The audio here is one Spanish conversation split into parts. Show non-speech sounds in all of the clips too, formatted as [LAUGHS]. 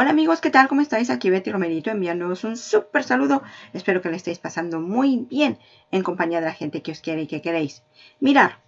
Hola amigos, ¿qué tal? ¿Cómo estáis? Aquí Betty Romerito enviándoos un súper saludo. Espero que le estéis pasando muy bien en compañía de la gente que os quiere y que queréis. Mirar,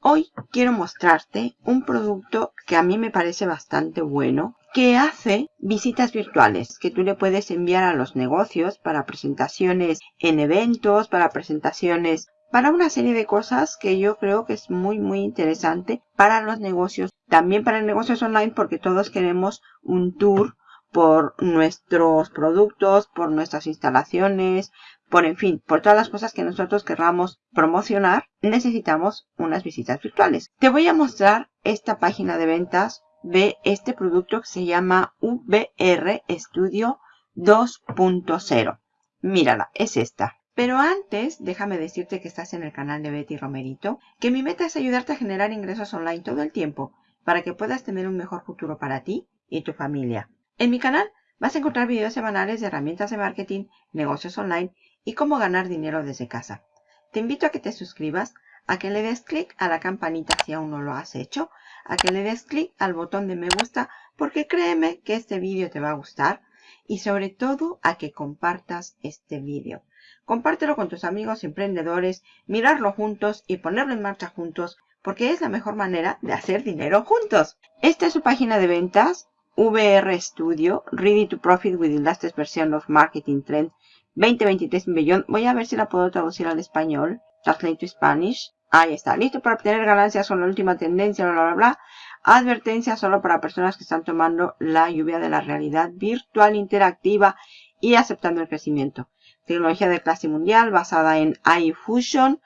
hoy quiero mostrarte un producto que a mí me parece bastante bueno que hace visitas virtuales que tú le puedes enviar a los negocios para presentaciones en eventos, para presentaciones para una serie de cosas que yo creo que es muy muy interesante para los negocios, también para negocios online porque todos queremos un tour por nuestros productos, por nuestras instalaciones, por en fin, por todas las cosas que nosotros querramos promocionar, necesitamos unas visitas virtuales. Te voy a mostrar esta página de ventas de este producto que se llama VR Studio 2.0. Mírala, es esta. Pero antes, déjame decirte que estás en el canal de Betty Romerito, que mi meta es ayudarte a generar ingresos online todo el tiempo para que puedas tener un mejor futuro para ti y tu familia. En mi canal vas a encontrar videos semanales de herramientas de marketing, negocios online y cómo ganar dinero desde casa. Te invito a que te suscribas, a que le des clic a la campanita si aún no lo has hecho, a que le des clic al botón de me gusta porque créeme que este vídeo te va a gustar y sobre todo a que compartas este vídeo. Compártelo con tus amigos emprendedores, mirarlo juntos y ponerlo en marcha juntos porque es la mejor manera de hacer dinero juntos. Esta es su página de ventas VR Studio, Ready to Profit with the latest version of Marketing Trend 2023 Beyond. Voy a ver si la puedo traducir al español. Translate to Spanish. Ahí está. Listo para obtener ganancias con la última tendencia, bla, bla, bla. Advertencia solo para personas que están tomando la lluvia de la realidad virtual interactiva y aceptando el crecimiento. Tecnología de clase mundial basada en iFusion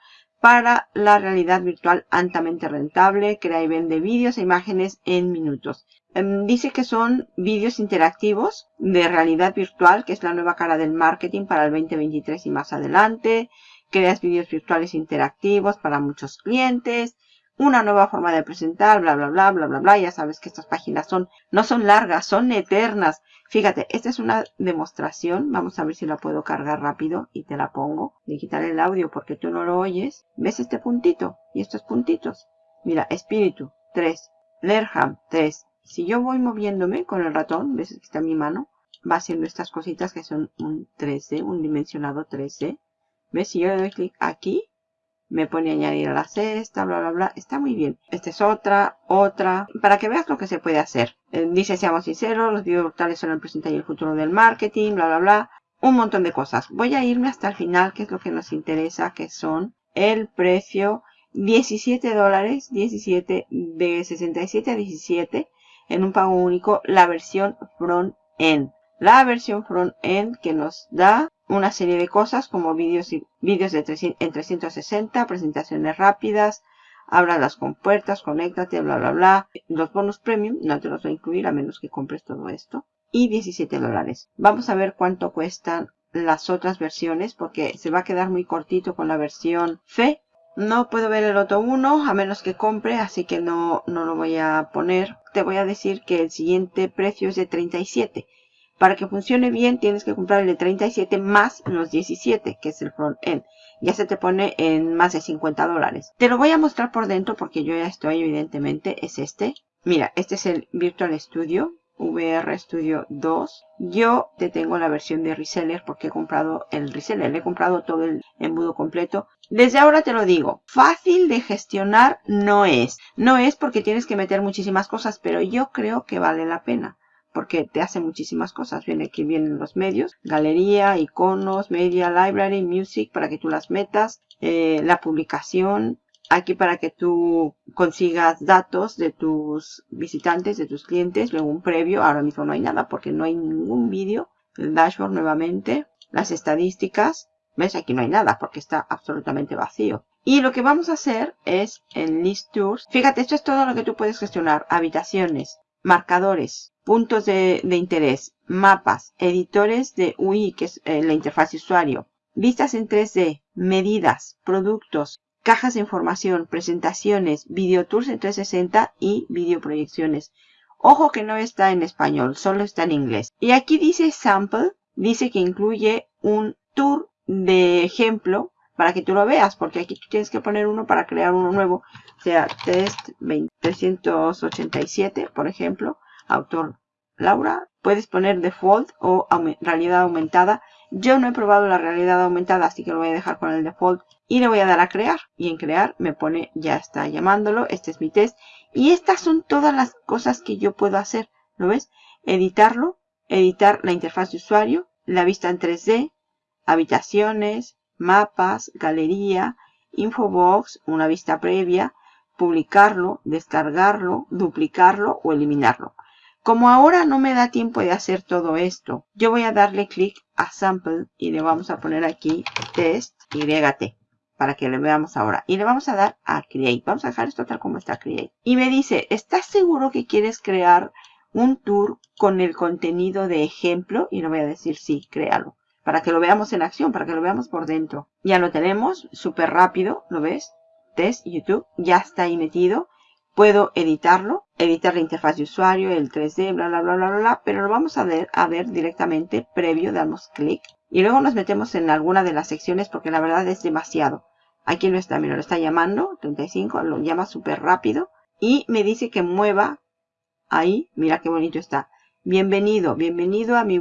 para la realidad virtual altamente rentable. Crea y vende vídeos e imágenes en minutos. Em, dice que son vídeos interactivos de realidad virtual, que es la nueva cara del marketing para el 2023 y más adelante. Creas vídeos virtuales interactivos para muchos clientes. Una nueva forma de presentar, bla, bla, bla, bla, bla, bla. Ya sabes que estas páginas son, no son largas, son eternas. Fíjate, esta es una demostración. Vamos a ver si la puedo cargar rápido y te la pongo. De quitar el audio porque tú no lo oyes. ¿Ves este puntito? Y estos puntitos. Mira, espíritu, 3. Lerham, 3 si yo voy moviéndome con el ratón, ves que está mi mano, va haciendo estas cositas que son un 3D, un dimensionado 3D. ¿Ves? Si yo le doy clic aquí, me pone a añadir a la cesta, bla, bla, bla. Está muy bien. Esta es otra, otra, para que veas lo que se puede hacer. Eh, dice, seamos sinceros, los videos brutales son el presente y el futuro del marketing, bla, bla, bla. Un montón de cosas. Voy a irme hasta el final, que es lo que nos interesa, que son el precio 17 dólares, 17, de 67 a 17 en un pago único la versión front-end. La versión front-end que nos da una serie de cosas como vídeos vídeos de en 360, presentaciones rápidas, abra las compuertas, conéctate, bla, bla, bla. Los bonus premium no te los voy a incluir a menos que compres todo esto. Y 17 dólares. Vamos a ver cuánto cuestan las otras versiones porque se va a quedar muy cortito con la versión fe no puedo ver el otro 1 a menos que compre, así que no, no lo voy a poner. Te voy a decir que el siguiente precio es de 37. Para que funcione bien tienes que comprar el de 37 más los 17, que es el front end. Ya se te pone en más de 50 dólares. Te lo voy a mostrar por dentro porque yo ya estoy, evidentemente, es este. Mira, este es el Virtual Studio. VR Studio 2. Yo te tengo la versión de reseller porque he comprado el reseller. he comprado todo el embudo completo. Desde ahora te lo digo, fácil de gestionar no es. No es porque tienes que meter muchísimas cosas, pero yo creo que vale la pena. Porque te hace muchísimas cosas. Viene aquí vienen los medios, galería, iconos, media, library, music, para que tú las metas, eh, la publicación, aquí para que tú consigas datos de tus visitantes, de tus clientes, luego un previo, ahora mismo no hay nada porque no hay ningún vídeo, el dashboard nuevamente, las estadísticas, ves aquí no hay nada porque está absolutamente vacío. Y lo que vamos a hacer es en List Tours, fíjate, esto es todo lo que tú puedes gestionar, habitaciones, marcadores, puntos de, interés, mapas, editores de UI, que es eh, la interfaz de usuario, vistas en 3D, medidas, productos, cajas de información, presentaciones, videotours en 360 y videoproyecciones. Ojo que no está en español, solo está en inglés. Y aquí dice sample, dice que incluye un tour de ejemplo para que tú lo veas, porque aquí tú tienes que poner uno para crear uno nuevo. Sea, test 387, por ejemplo, autor Laura, puedes poner default o realidad aumentada. Yo no he probado la realidad aumentada, así que lo voy a dejar con el default. Y le voy a dar a crear. Y en crear me pone, ya está llamándolo. Este es mi test. Y estas son todas las cosas que yo puedo hacer. ¿Lo ves? Editarlo, editar la interfaz de usuario, la vista en 3D, habitaciones, mapas, galería, infobox, una vista previa, publicarlo, descargarlo, duplicarlo o eliminarlo. Como ahora no me da tiempo de hacer todo esto, yo voy a darle clic a Sample y le vamos a poner aquí Test YT para que lo veamos ahora. Y le vamos a dar a Create. Vamos a dejar esto tal como está Create. Y me dice, ¿estás seguro que quieres crear un tour con el contenido de ejemplo? Y le voy a decir sí, créalo. Para que lo veamos en acción, para que lo veamos por dentro. Ya lo tenemos, súper rápido, ¿lo ves? Test YouTube, ya está ahí metido. Puedo editarlo, editar la interfaz de usuario, el 3D, bla, bla, bla, bla, bla, pero lo vamos a ver, a ver directamente previo, damos clic. Y luego nos metemos en alguna de las secciones porque la verdad es demasiado. Aquí no está, mira, lo está llamando, 35, lo llama súper rápido. Y me dice que mueva ahí, mira qué bonito está. Bienvenido, bienvenido a mi,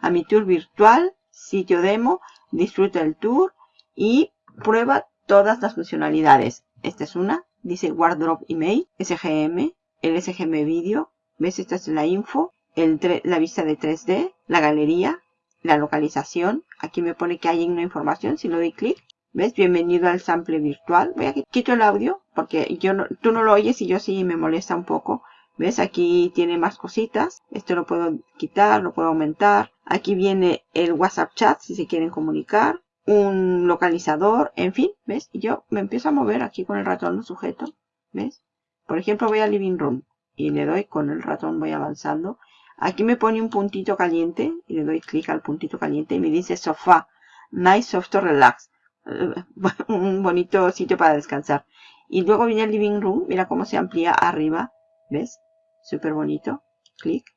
a mi tour virtual, sitio demo, disfruta el tour y prueba todas las funcionalidades. Esta es una, dice Wardrobe Email, SGM, el SGM Video, ¿ves? Esta es la info, el la vista de 3D, la galería, la localización. Aquí me pone que hay una información, si lo doy clic, ¿ves? Bienvenido al sample virtual. Voy a quito el audio, porque yo no, tú no lo oyes y yo sí me molesta un poco. ¿Ves? Aquí tiene más cositas. Esto lo puedo quitar, lo puedo aumentar. Aquí viene el WhatsApp chat si se quieren comunicar un localizador, en fin, ¿ves? Y yo me empiezo a mover aquí con el ratón sujeto, ¿ves? Por ejemplo, voy al living room y le doy con el ratón, voy avanzando. Aquí me pone un puntito caliente y le doy clic al puntito caliente y me dice sofá, nice soft relax. [LAUGHS] un bonito sitio para descansar. Y luego viene el living room, mira cómo se amplía arriba, ¿ves? Súper bonito. Clic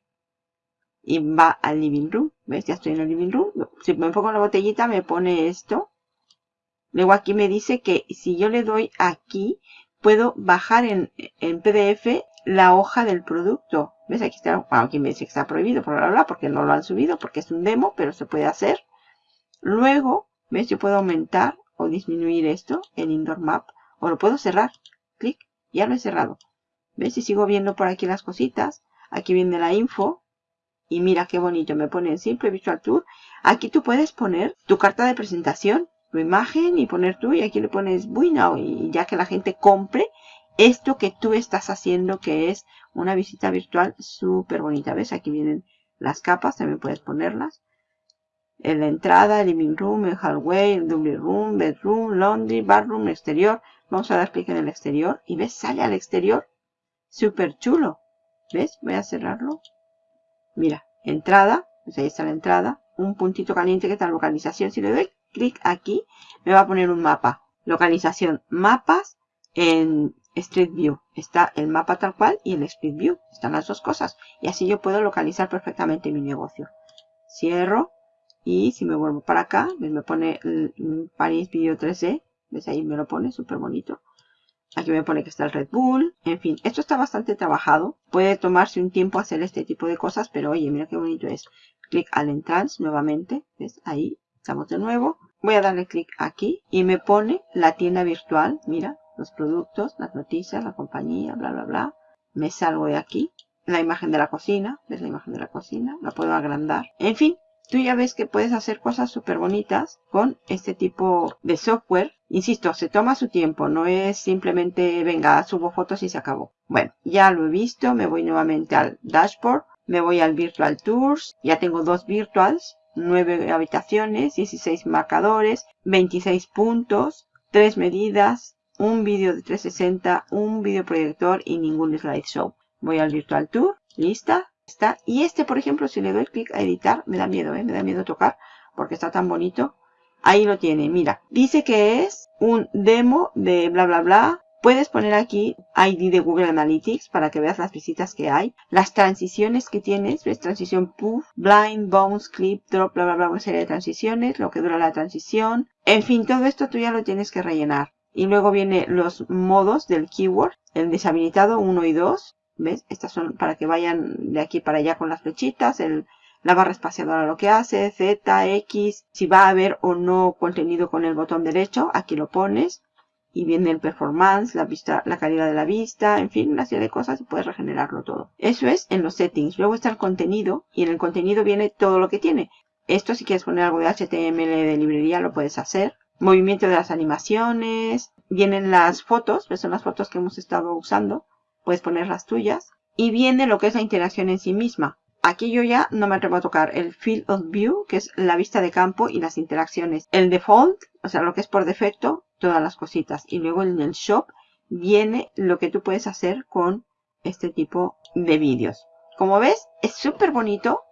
y va al living room. ¿Ves? Ya estoy en el living room. Si me en la botellita me pone esto. Luego aquí me dice que si yo le doy aquí, puedo bajar en, en PDF la hoja del producto. ¿Ves? Aquí está, aquí me dice que está prohibido, bla, bla, bla, porque no lo han subido, porque es un demo, pero se puede hacer. Luego, ¿ves? Yo puedo aumentar o disminuir esto, el indoor map, o lo puedo cerrar. Clic, ya lo he cerrado. ¿Ves? Y sigo viendo por aquí las cositas. Aquí viene la info, y mira qué bonito, me pone en Simple Visual Tour. Aquí tú puedes poner tu carta de presentación, tu imagen y poner tú. Y aquí le pones bueno y ya que la gente compre esto que tú estás haciendo que es una visita virtual súper bonita. ¿Ves? Aquí vienen las capas, también puedes ponerlas. En la entrada, el living room, el hallway, el room, bedroom, laundry, bathroom, exterior. Vamos a dar clic en el exterior y ves, sale al exterior. Súper chulo. ¿Ves? Voy a cerrarlo. Mira, entrada, pues ahí está la entrada, un puntito caliente que está en localización. Si le doy clic aquí, me va a poner un mapa. Localización, mapas en Street View. Está el mapa tal cual y el Street View. Están las dos cosas. Y así yo puedo localizar perfectamente mi negocio. Cierro. Y si me vuelvo para acá, me pone el Paris Video 3D. ¿Ves? Ahí me lo pone, súper bonito. Aquí me pone que está el Red Bull. En fin, esto está bastante trabajado. Puede tomarse un tiempo hacer este tipo de cosas, pero oye, mira qué bonito es. Clic al entrance nuevamente. ¿Ves? Ahí estamos de nuevo. Voy a darle clic aquí y me pone la tienda virtual. Mira, los productos, las noticias, la compañía, bla, bla, bla. Me salgo de aquí. La imagen de la cocina. ¿Ves la imagen de la cocina? La puedo agrandar. En fin, tú ya ves que puedes hacer cosas súper bonitas con este tipo de software. Insisto, se toma su tiempo, no es simplemente, venga, subo fotos y se acabó. Bueno, ya lo he visto, me voy nuevamente al dashboard, me voy al Virtual Tours, ya tengo dos virtuals, 9 habitaciones, 16 marcadores, 26 puntos, 3 medidas, un vídeo de 360, un videoproyector y ningún slideshow. Voy al Virtual Tour, lista, y este, por ejemplo, si le doy clic a editar, me da miedo, ¿eh? Me da miedo tocar porque está tan bonito. Ahí lo tiene, mira. Dice que es un demo de bla, bla, bla. Puedes poner aquí ID de Google Analytics para que veas las visitas que hay. Las transiciones que tienes. Ves transición puff, blind, bounce, clip, drop, bla, bla, bla. Una serie de transiciones. Lo que dura la transición. En fin, todo esto tú ya lo tienes que rellenar. Y luego viene los modos del keyword. El deshabilitado 1 y 2 ¿Ves? Estas son para que vayan de aquí para allá con las flechitas. El, la barra espaciadora lo que hace, Z, X. Si va a haber o no contenido con el botón derecho, aquí lo pones. Y viene el performance, la vista, la calidad de la vista, en fin, una serie de cosas y puedes regenerarlo todo. Eso es en los settings. Luego está el contenido y en el contenido viene todo lo que tiene. Esto si quieres poner algo de HTML de librería lo puedes hacer. Movimiento de las animaciones. Vienen las fotos, son las fotos que hemos estado usando puedes poner las tuyas. Y viene lo que es la interacción en sí misma. Aquí yo ya no me atrevo a tocar el Field of View, que es la vista de campo y las interacciones. El Default, o sea, lo que es por defecto, todas las cositas. Y luego en el Shop viene lo que tú puedes hacer con este tipo de vídeos. Como ves, es súper bonito.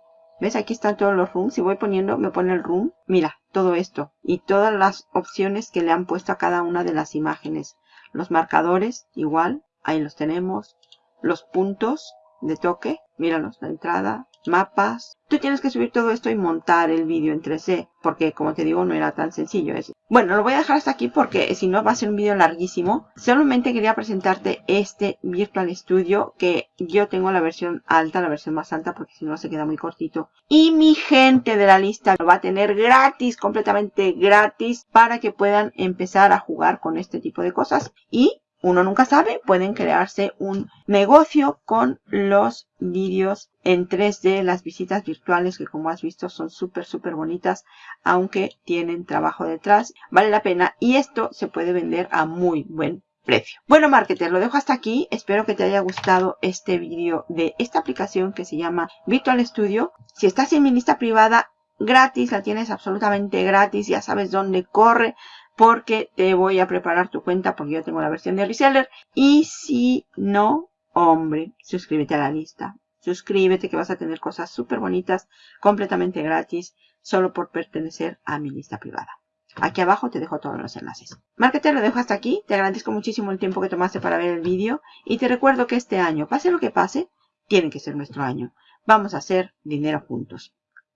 ¿Ves? Aquí están todos los rooms. Si voy poniendo, me pone el room. Mira, todo esto. Y todas las opciones que le han puesto a cada una de las imágenes. Los marcadores, igual. Ahí los tenemos. Los puntos de toque. Míralos, la entrada, mapas. Tú tienes que subir todo esto y montar el vídeo en 3D. Porque, como te digo, no era tan sencillo. eso. Bueno, lo voy a dejar hasta aquí porque si no va a ser un vídeo larguísimo. Solamente quería presentarte este Virtual Studio que yo tengo la versión alta, la versión más alta porque si no se queda muy cortito. Y mi gente de la lista lo va a tener gratis, completamente gratis para que puedan empezar a jugar con este tipo de cosas. Y uno nunca sabe, pueden crearse un negocio con los vídeos en 3D, las visitas virtuales que como has visto son súper súper bonitas, aunque tienen trabajo detrás, vale la pena y esto se puede vender a muy buen precio. Bueno, marketer, lo dejo hasta aquí. Espero que te haya gustado este vídeo de esta aplicación que se llama Virtual Studio. Si estás en mi lista privada, gratis, la tienes absolutamente gratis, ya sabes dónde corre porque te voy a preparar tu cuenta porque yo tengo la versión de reseller. Y si no, hombre, suscríbete a la lista. Suscríbete que vas a tener cosas súper bonitas, completamente gratis, solo por pertenecer a mi lista privada. Aquí abajo te dejo todos los enlaces. Marketer, lo dejo hasta aquí. Te agradezco muchísimo el tiempo que tomaste para ver el vídeo. Y te recuerdo que este año, pase lo que pase, tiene que ser nuestro año. Vamos a hacer dinero juntos.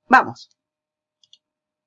¡Vamos!